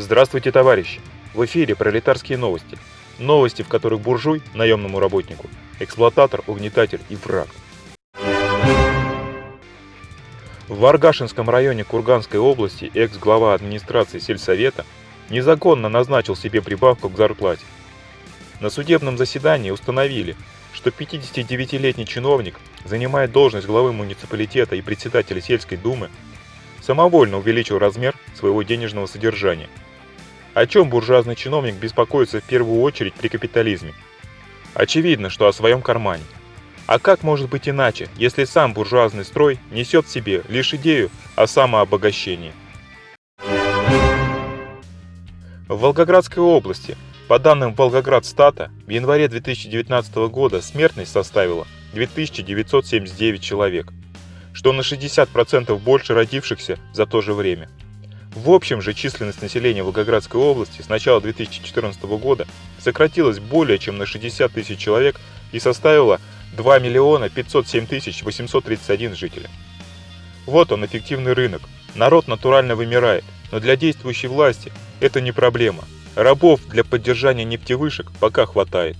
Здравствуйте, товарищи! В эфире пролетарские новости. Новости, в которых буржуй, наемному работнику, эксплуататор, угнетатель и враг. В Варгашинском районе Курганской области экс-глава администрации сельсовета незаконно назначил себе прибавку к зарплате. На судебном заседании установили, что 59-летний чиновник занимает должность главы муниципалитета и председателя сельской думы самовольно увеличил размер своего денежного содержания. О чем буржуазный чиновник беспокоится в первую очередь при капитализме? Очевидно, что о своем кармане. А как может быть иначе, если сам буржуазный строй несет в себе лишь идею о самообогащении? В Волгоградской области, по данным Волгоградстата, в январе 2019 года смертность составила 2979 человек что на 60% больше родившихся за то же время. В общем же численность населения Волгоградской области с начала 2014 года сократилась более чем на 60 тысяч человек и составила 2 миллиона 507 тысяч 831 жителя. Вот он, эффективный рынок. Народ натурально вымирает, но для действующей власти это не проблема. Рабов для поддержания нефтевышек пока хватает.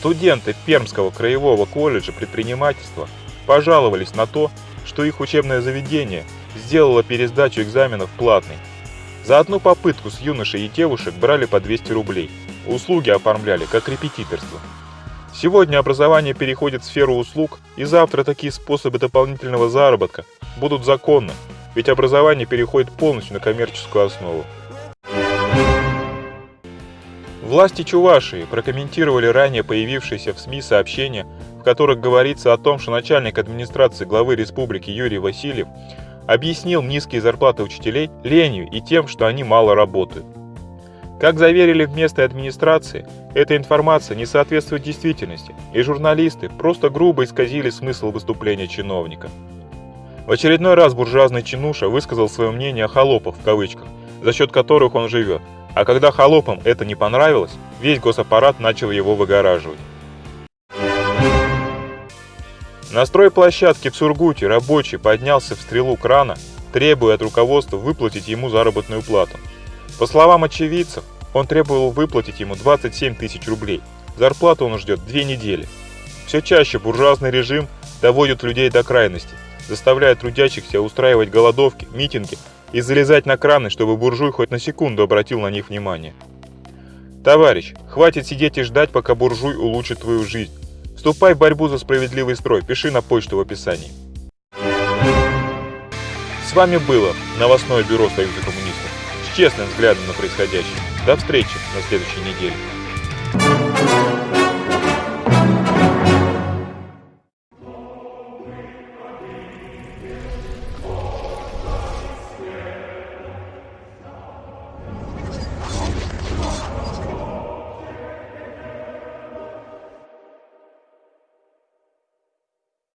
Студенты Пермского краевого колледжа предпринимательства пожаловались на то, что их учебное заведение сделало пересдачу экзаменов платной. За одну попытку с юношей и девушек брали по 200 рублей. Услуги оформляли как репетиторство. Сегодня образование переходит в сферу услуг, и завтра такие способы дополнительного заработка будут законны, ведь образование переходит полностью на коммерческую основу. Власти Чувашии прокомментировали ранее появившиеся в СМИ сообщения, в которых говорится о том, что начальник администрации главы республики Юрий Васильев объяснил низкие зарплаты учителей ленью и тем, что они мало работают. Как заверили в местной администрации, эта информация не соответствует действительности, и журналисты просто грубо исказили смысл выступления чиновника. В очередной раз буржуазный чинуша высказал свое мнение о холопах в кавычках, за счет которых он живет, а когда холопам это не понравилось, весь госаппарат начал его выгораживать. На стройплощадке в Сургуте рабочий поднялся в стрелу крана, требуя от руководства выплатить ему заработную плату. По словам очевидцев, он требовал выплатить ему 27 тысяч рублей. Зарплату он ждет две недели. Все чаще буржуазный режим доводит людей до крайности, заставляя трудящихся устраивать голодовки, митинги и залезать на краны, чтобы буржуй хоть на секунду обратил на них внимание. Товарищ, хватит сидеть и ждать, пока буржуй улучшит твою жизнь. Вступай в борьбу за справедливый строй, пиши на почту в описании. С вами было новостное бюро Союза коммунистов с честным взглядом на происходящее. До встречи на следующей неделе.